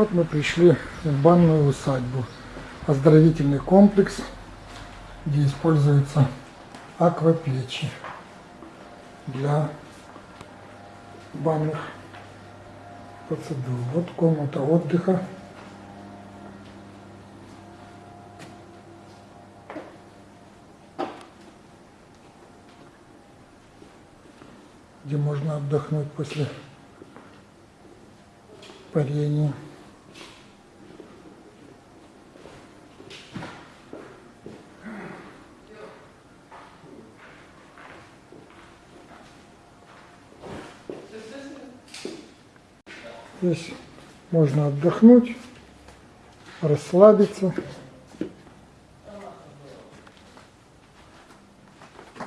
Вот мы пришли в банную усадьбу. Оздоровительный комплекс, где используются аквапечи для банных процедур. Вот комната отдыха. где можно отдохнуть после парения. Здесь можно отдохнуть, расслабиться.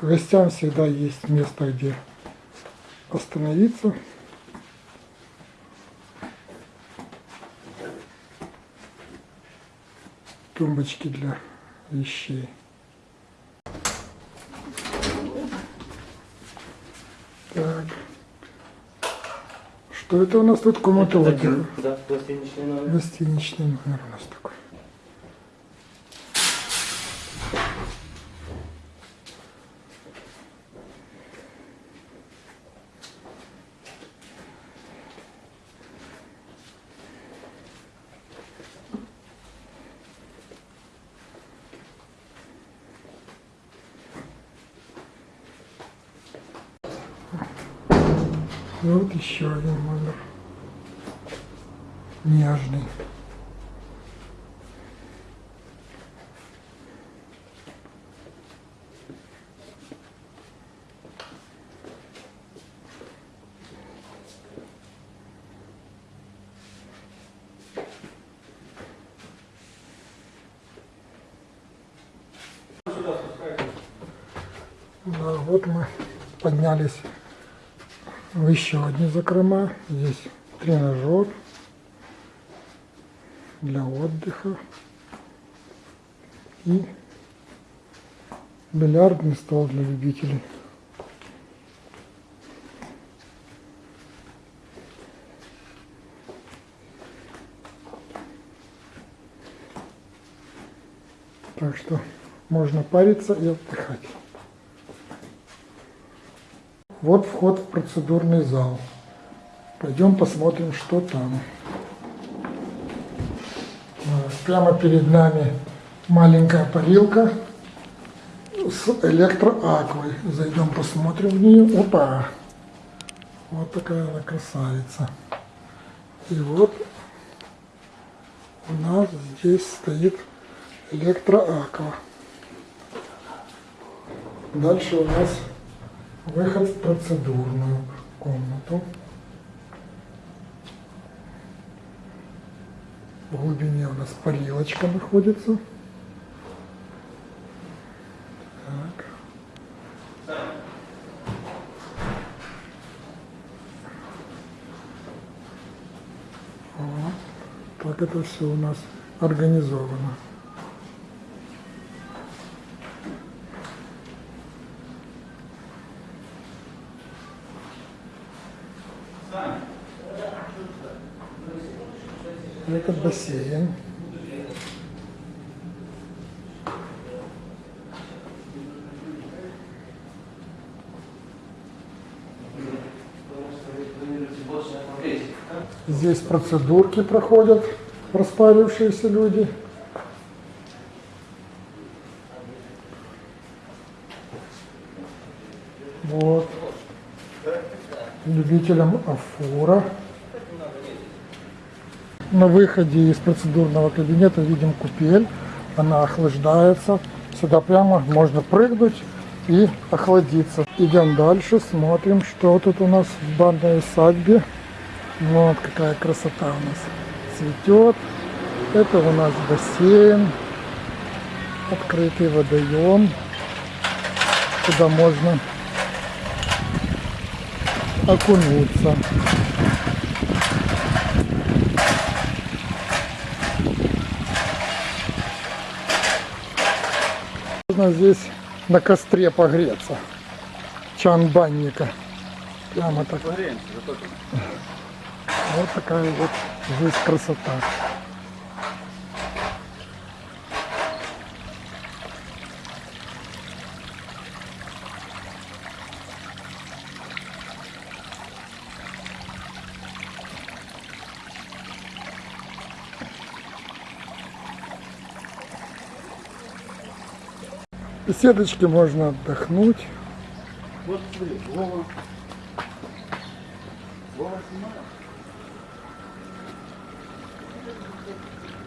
Гостям всегда есть место, где остановиться. Тумбочки для вещей. Так. Что это у нас тут? Комната отдыха. Да, гостиничный номер. Гостиничный номер у нас такой. И вот еще один номер. Нежный. Да, вот мы поднялись еще одни закрома. Здесь тренажер для отдыха и бильярдный стол для любителей. Так что можно париться и отдыхать. Вот вход в процедурный зал. Пойдем посмотрим, что там. А, Прямо перед нами маленькая парилка с электроаквой. Зайдем посмотрим в нее. Опа! Вот такая она красавица. И вот у нас здесь стоит электроаква. Дальше у нас выход в процедурную комнату. В глубине у нас парилочка находится. Так. Вот. Так это все у нас организовано. Это бассейн. Здесь процедурки проходят распарившиеся люди. Вот. Любителям афора. На выходе из процедурного кабинета видим купель. Она охлаждается. Сюда прямо можно прыгнуть и охладиться. Идем дальше, смотрим, что тут у нас в банной усадьбе. Вот какая красота у нас цветет. Это у нас бассейн, открытый водоем, куда можно окунуться. Можно здесь на костре погреться. Чан банника. Прямо так. Вот такая вот здесь красота. В беседочке можно отдохнуть. Вот смотри, Вова. Вова.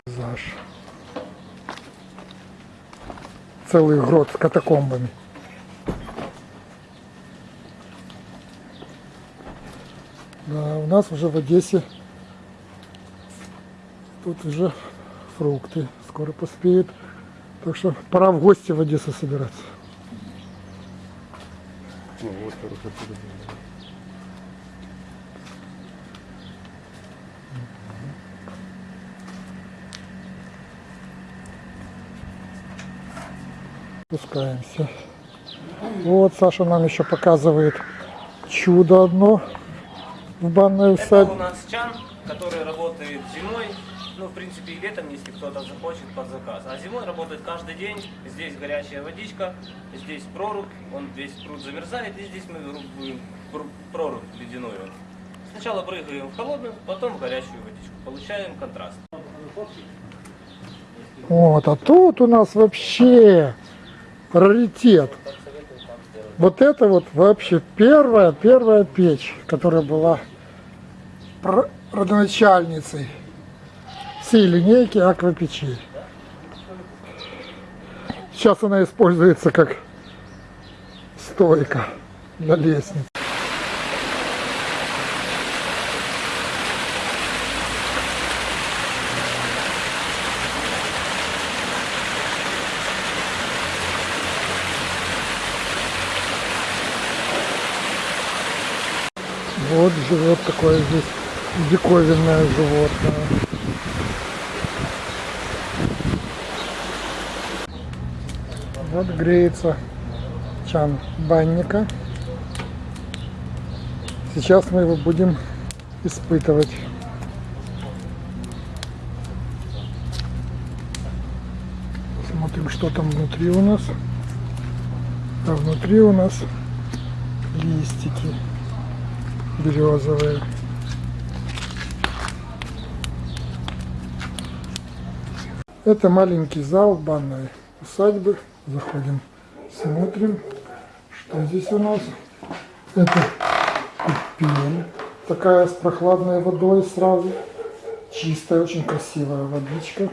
Заш. Целый грот с катакомбами. Да, у нас уже в Одессе тут уже фрукты скоро поспеют. Так что пора в гости в Одессу собираться. Ну, вот хорошо. Спускаемся. Вот Саша нам еще показывает чудо одно в банной Это усадьбе. у нас чан, который работает зимой, ну, в принципе, и летом, если кто-то захочет, под заказ. А зимой работает каждый день. Здесь горячая водичка, здесь прорубь, он весь пруд замерзает, и здесь мы рубим пр- прорубь ледяную. Сначала прыгаем в холодную, потом в горячую водичку. Получаем контраст. Вот, а тут у нас вообще раритет. Вот это вот вообще первая, первая печь, которая была родоначальницей всей линейки аквапечей. Сейчас она используется как стойка для лестниц. Вот живет такое здесь диковинное животное. Вот греется чан банника. Сейчас мы его будем испытывать. Смотрим, что там внутри у нас. А внутри у нас листики березовые. Это маленький зал банной усадьбы. Заходим, смотрим, что здесь у нас. Это купель, такая с прохладной водой сразу. Чистая, очень красивая водичка.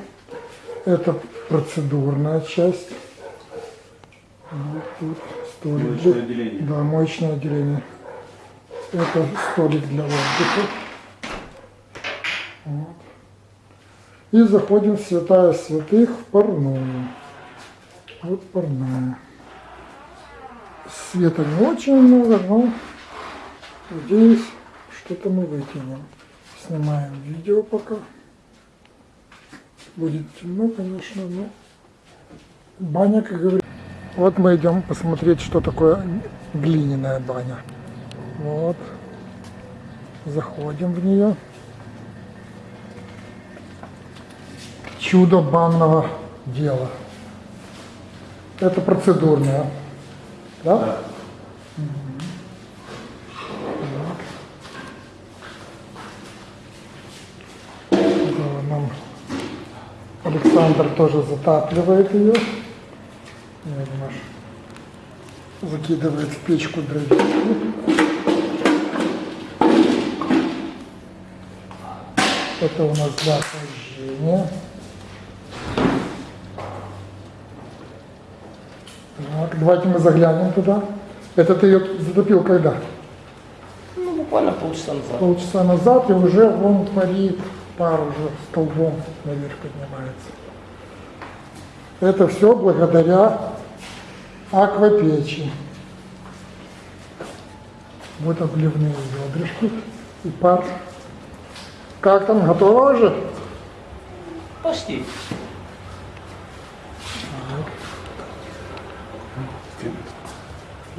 Это процедурная часть. Вот тут столик. Моечное для- отделение. Да, моечное отделение. Это столик для отдыха. Вот. И заходим в святая святых в парную. Вот парная. Света не очень много, но надеюсь, что-то мы вытянем. Снимаем видео пока. Будет темно, конечно, но баня, как говорится. Вот мы идем посмотреть, что такое глиняная баня. Вот. Заходим в нее. Чудо банного дела. Это процедурное. Да? Да, нам Александр тоже затапливает ее. Закидывает в печку дровишки. Это у нас для охлаждения. Так, давайте мы заглянем туда. Это ты ее затопил когда? Ну, буквально полчаса назад. Полчаса назад, и уже вон парит, пар уже столбом наверх поднимается. Это все благодаря аквапечи. Вот обливные ведрышки и пар. Как там, готово уже? Почти.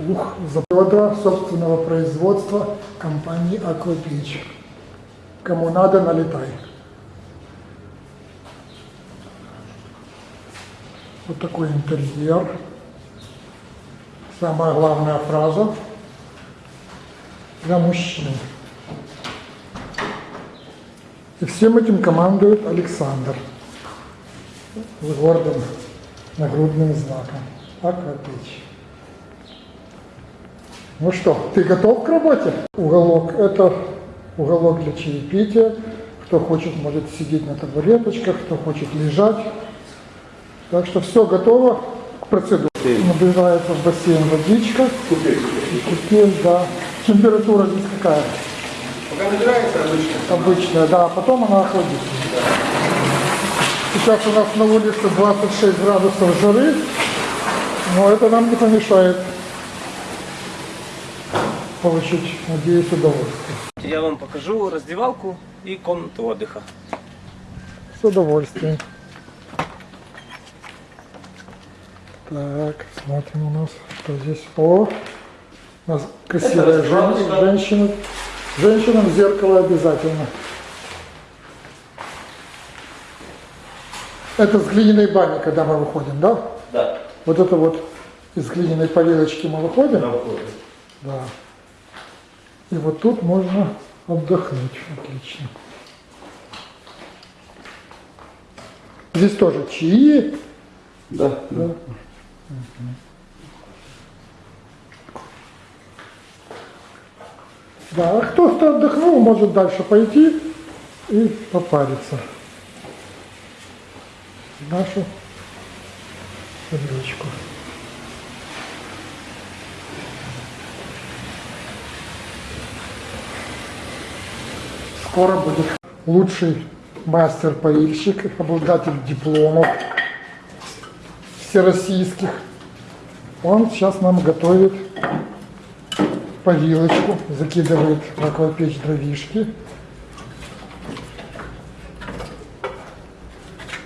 Ух, завода собственного производства компании Аквапечь. Кому надо, налетай. Вот такой интерьер. Самая главная фраза для мужчин. И всем этим командует Александр с гордым нагрудным знаком. Аквапечь. Ну что, ты готов к работе? Уголок – это уголок для чаепития. Кто хочет, может сидеть на табуреточках, кто хочет лежать. Так что все готово к процедуре. Набирается в бассейн водичка. Купель, да. Температура здесь какая? Пока набирается обычно. Обычная, да. А потом она охладится. Сейчас у нас на улице 26 градусов жары, но это нам не помешает получить, надеюсь, удовольствие. Я вам покажу раздевалку и комнату отдыха. С удовольствием. Так, смотрим у нас, что здесь. О, у нас красивая жен- женщина. Женщинам зеркало обязательно. Это с глиняной бани, когда мы выходим, да? Да. Вот это вот из глиняной повилочки мы выходим. Да. И вот тут можно отдохнуть. Отлично. Здесь тоже чаи. Да. Да. Да, а кто, кто отдохнул, может дальше пойти и попариться. В нашу табличку. Скоро будет лучший мастер-поильщик, обладатель дипломов всероссийских. Он сейчас нам готовит повилочку, закидывает в аквапечь дровишки.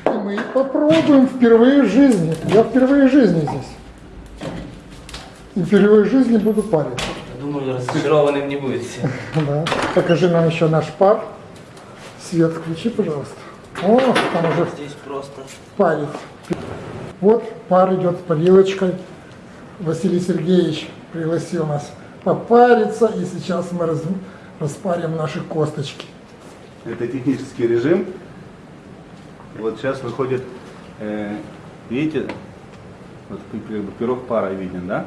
И мы попробуем впервые в жизни. Я впервые в жизни здесь. И впервые в жизни буду париться. Думаю, разочарованным не будете. Да. Покажи нам еще наш пар. Свет включи, пожалуйста. О, там уже Здесь просто. парит. Вот пар идет с парилочкой. Василий Сергеевич пригласил нас попариться, и сейчас мы раз- распарим наши косточки. Это технический режим. Вот сейчас выходит, э, видите, вот пирог пара виден, да?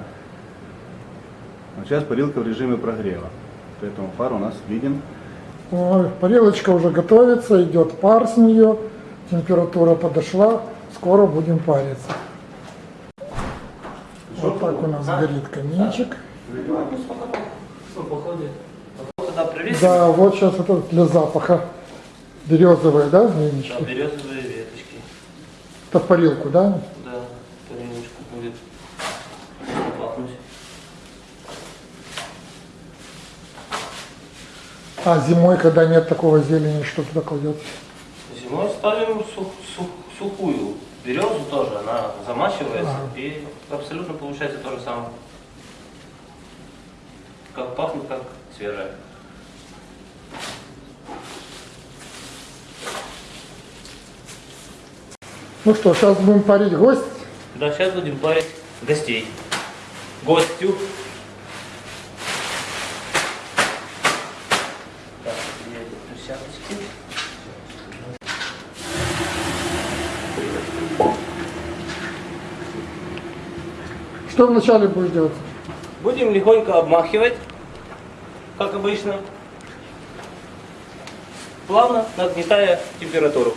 Вот сейчас парилка в режиме прогрева. Поэтому пар у нас виден. Ой, парилочка уже готовится, идет пар с нее, температура подошла, скоро будем париться. Вот так у нас горит каминчик. Ну. Да, вот сейчас это для запаха березовые, да, Да, венички? березовые веточки. Это в парилку, да? Да, паренечку будет пахнуть. А зимой, когда нет такого зелени, что туда кладется? Зимой ставим сух- сух- сухую березу тоже, она замачивается Ага. и абсолютно получается то же самое. Как пахнет, как свежая. Ну что, сейчас будем парить гость. Да, сейчас будем парить гостей. Гостю. Так, я эти перчаточки. Что вначале будешь делать? Будем легонько обмахивать, как обычно, плавно нагнетая температуру.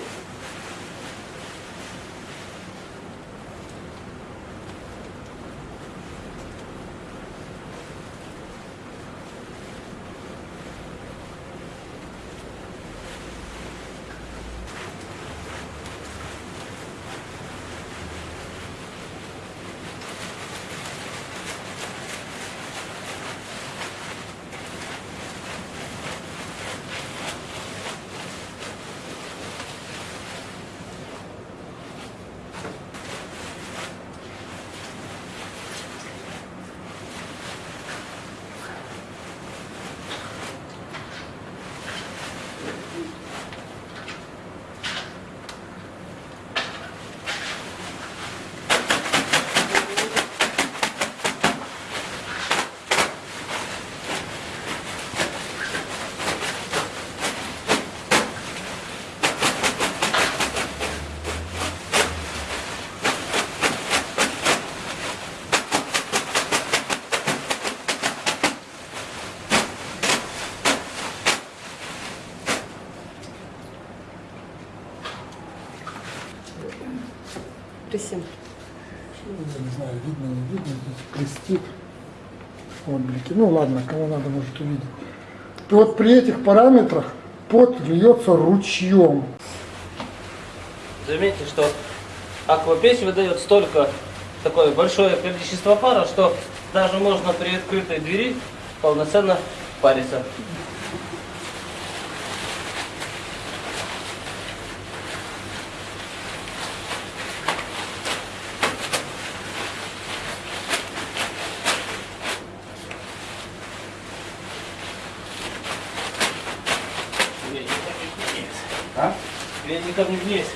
Присем. Я не знаю, видно, не видно, здесь блестит. Отблики. Ну ладно, кому надо, может увидеть. И вот при этих параметрах пот льется ручьем. Заметьте, что аквапечь выдает столько, такое большое количество пара, что даже можно при открытой двери полноценно париться. А? Веником не влезь.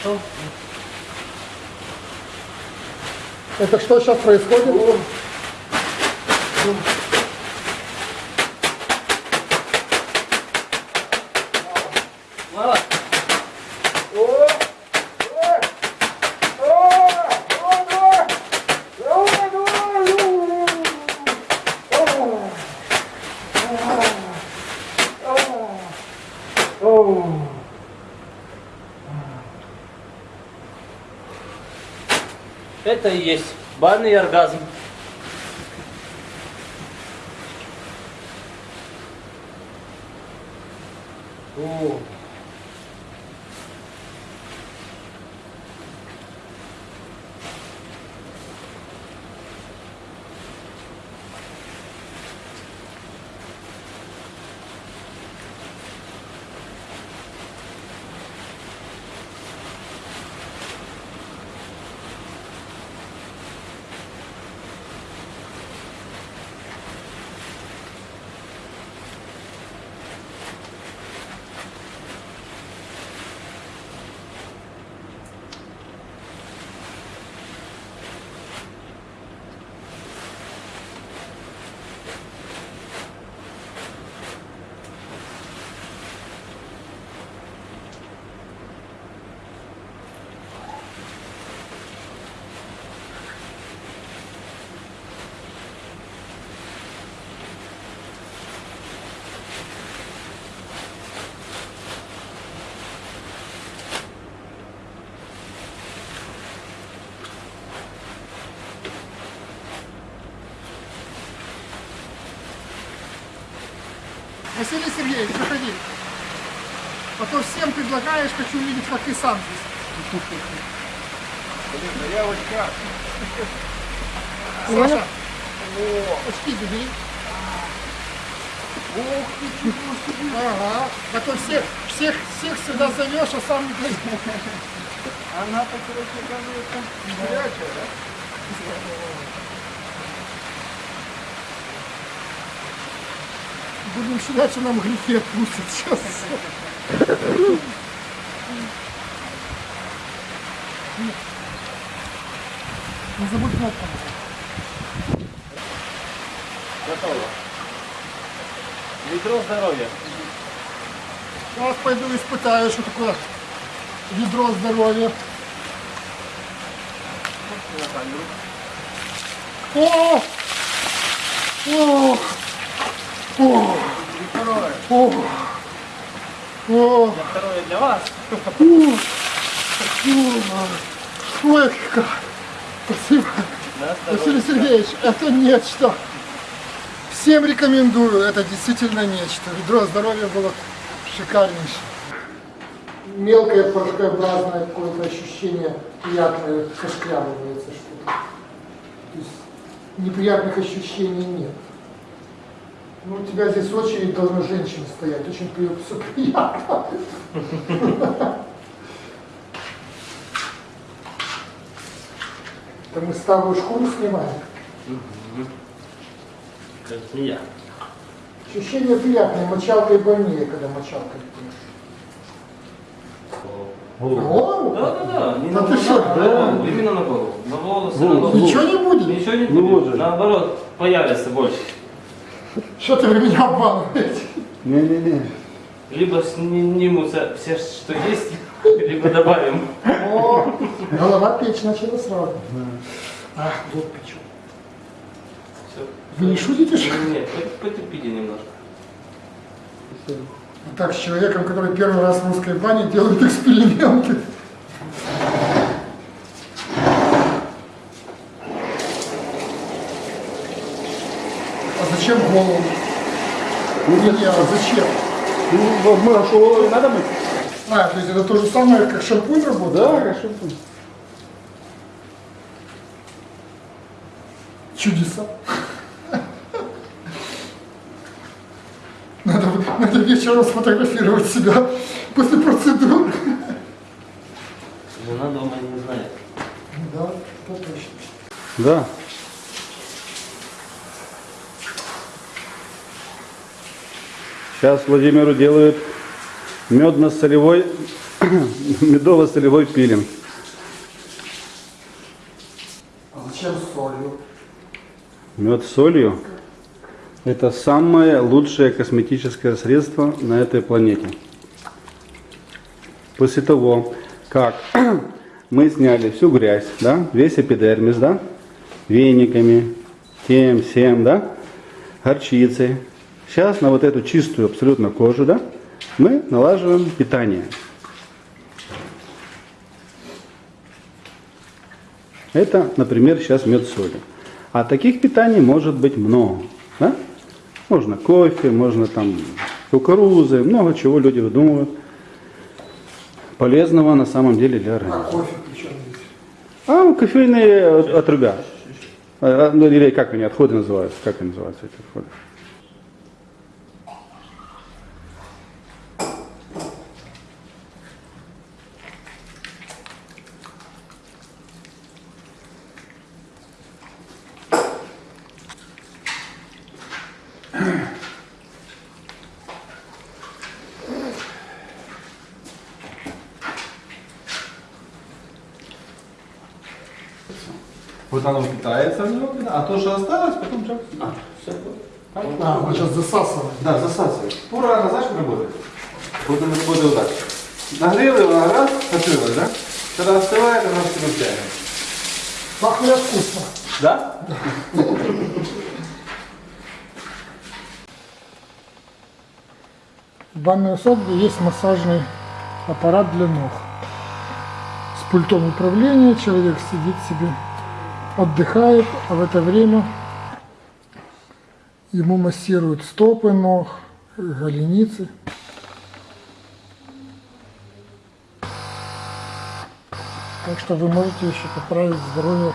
Что? Это что сейчас происходит? Это и есть банный оргазм. О. Василий Сергеевич, заходи. А то всем предлагаешь, хочу увидеть, как ты сам здесь. Саша, очки бери. Ага. А то всех, всех, всех сюда зовешь, а сам не приедешь. Она-то, короче, оказывается, горячая, да? Будем считать, что нам грехи отпустят сейчас. Не забудь кнопку. Готово. Ведро здоровья. Сейчас пойду испытаю, что такое ведро здоровья. О! О! О! О! О! Второе для вас. Ой, как! Спасибо. На Василий. Сергеевич, это нечто. Всем рекомендую, это действительно нечто. Ведро здоровья было шикарнейшее. Мелкое порошкообразное какое-то ощущение приятное, сошкрябывается что-то. То есть неприятных ощущений нет. Ну, у тебя здесь очередь должна женщина стоять, очень все приятно. Это мы старую шкуру снимаем. Как змея. Ощущение приятное, мочалкой больнее, когда мочалкой пьешь. Голову? Да, да, да. Не Да на ты что? на голову, именно на голову. На волосы, на голову. Ничего не будет? Ничего не будет. Наоборот, появится больше. Что ты вы меня обманываете? Не-не-не. Либо снимутся все, что есть, либо добавим. О, голова печь начала сразу. А, вот печу. Все. Вы не шутите, что ли? Нет, пот- потерпите немножко. Так, с человеком, который первый раз в русской бане делает эксперименты. Зачем голову? Не, не, а зачем? Ну, мы а что, надо мыть? А, то есть это то же самое, как шампунь работает? Да, хорошо. Чудеса. Надо, надо вечером сфотографировать себя после процедуры. Жена дома не знает. Да, это точно. Да. Сейчас Владимиру делают медно-солевой, медово-солевой пилинг. А зачем солью? Мед с солью – это самое лучшее косметическое средство на этой планете. После того, как мы сняли всю грязь, да, весь эпидермис, да, вениками, тем, всем, да, горчицей. Сейчас на вот эту чистую абсолютно кожу, да, мы налаживаем питание. Это, например, сейчас мед с солью. А таких питаний может быть много. Да? Можно кофе, можно там кукурузы, много чего люди выдумывают. Полезного на самом деле для А организма. кофе причем здесь? А, кофейные от- отрубят. А, ну, Или как они, отходы называются? Как они называются, эти отходы? Вот оно питается в него, а то, что осталось, потом что? А, все. А, он сейчас засасывает. Да, засасывает. Ура, знаешь, как работает? Вот он работает вот так. Нагрел его на раз, открылось, да? Когда остывает, все втягивает. Пахнет вкусно. Да? В банной усадьбе есть массажный аппарат для ног. С пультом управления человек сидит себе, отдыхает, а в это время ему массируют стопы ног, голеницы. Так что вы можете еще поправить здоровье